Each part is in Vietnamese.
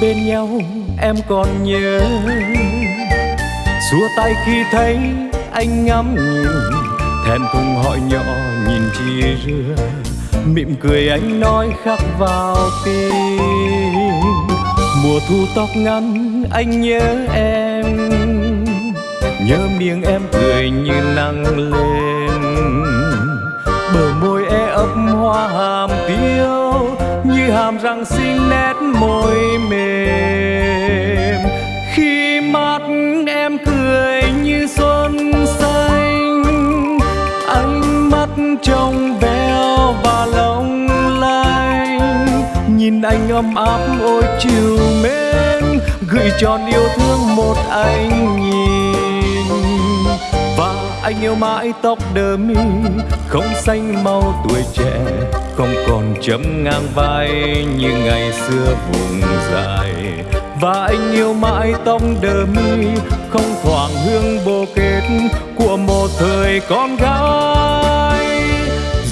bên nhau, em còn nhớ. Xua tay khi thấy anh ngắm nhìn, thèm thùng hỏi nhỏ nhìn chi rưa mỉm cười anh nói khắc vào tim. Mùa thu tóc ngắn, anh nhớ em. Nhớ miệng em cười như nắng lên. Bờ môi e ấp hoa hàm tiêu như hàm răng xinh nét môi mềm. Khi mắt em cười như xuân xanh, ánh mắt trong veo và long lanh. Nhìn anh ấm áp, ôi chiều mến, gửi tròn yêu thương một anh nhìn anh yêu mãi tóc đơ mi, không xanh mau tuổi trẻ, không còn chấm ngang vai như ngày xưa vùng dài. Và anh yêu mãi tóc đơ mi, không thoảng hương bồ kết của một thời con gái.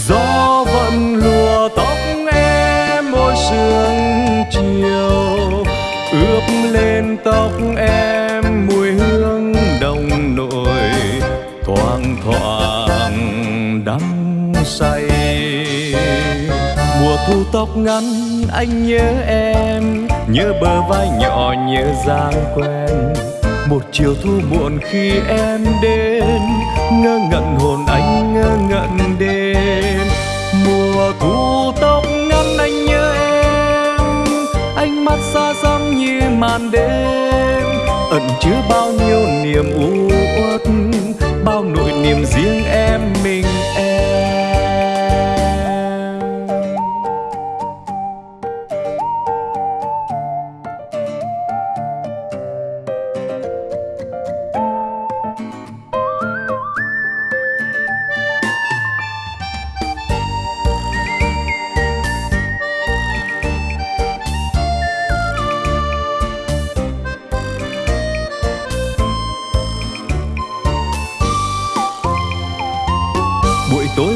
Gió vẫn lùa tóc em mỗi sương chiều, ướp lên tóc em hoàng đắm say. Mùa thu tóc ngắn, anh nhớ em, nhớ bờ vai nhỏ, nhớ dáng quen. Một chiều thu muộn khi em đến, ngơ ngẩn hồn anh ngơ ngẩn đêm mùa thu tóc ngắn, anh nhớ em, ánh mắt xa xăm như màn đêm. Ẩn chứa bao nhiêu niềm u uất bao nỗi niềm riêng em.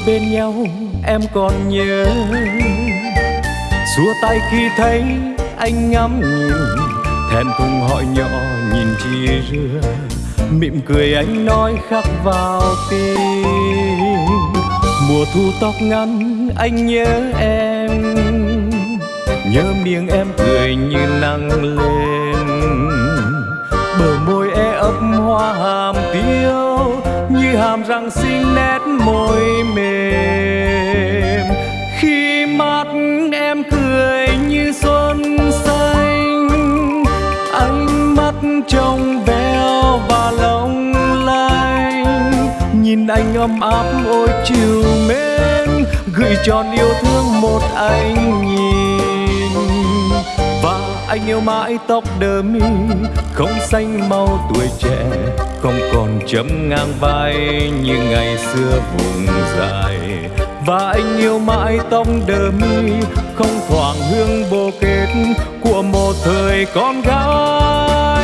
Bên nhau, em còn nhớ. Xua tay khi thấy anh ngắm nhìn thẹn thùng hỏi nhỏ nhìn chia rưa mỉm cười anh nói khắc vào tim. Mùa thu tóc ngắn, anh nhớ em. Nhớ miệng em cười như nắng lên. Bờ môi e ấp hoa hàm tiêu rằng xinh nét môi mềm. Khi mắt em cười như xuân xanh, ánh mắt trong veo và long lanh. Nhìn anh ấm áp ôi chiều mến, gửi tròn yêu thương một anh nhìn anh yêu mãi tóc đơ mi, không xanh mau tuổi trẻ, không còn chấm ngang vai như ngày xưa vùng dài. Và anh yêu mãi tóc đơ mi, không thoảng hương bồ kết của một thời con gái.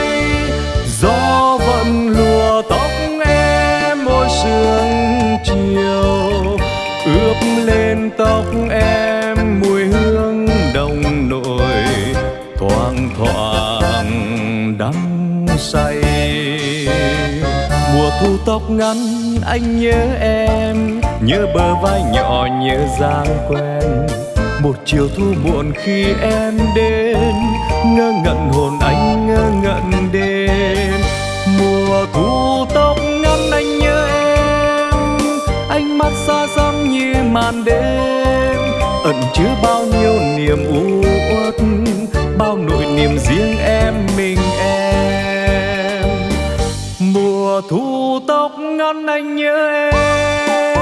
Tóc ngắn, anh nhớ em. Nhớ bờ vai nhỏ, nhớ dáng quen. Một chiều thu muộn khi em đến. Ngơ ngẩn hồn anh, ngơ ngẩn đêm mùa thu tóc ngắn, anh nhớ em. Ánh mắt xa xăm như màn đêm. Ẩn chứa bao nhiêu niềm u uất, bao nỗi niềm riêng em, mình em. Mùa thu tóc ngắn anh nhớ em.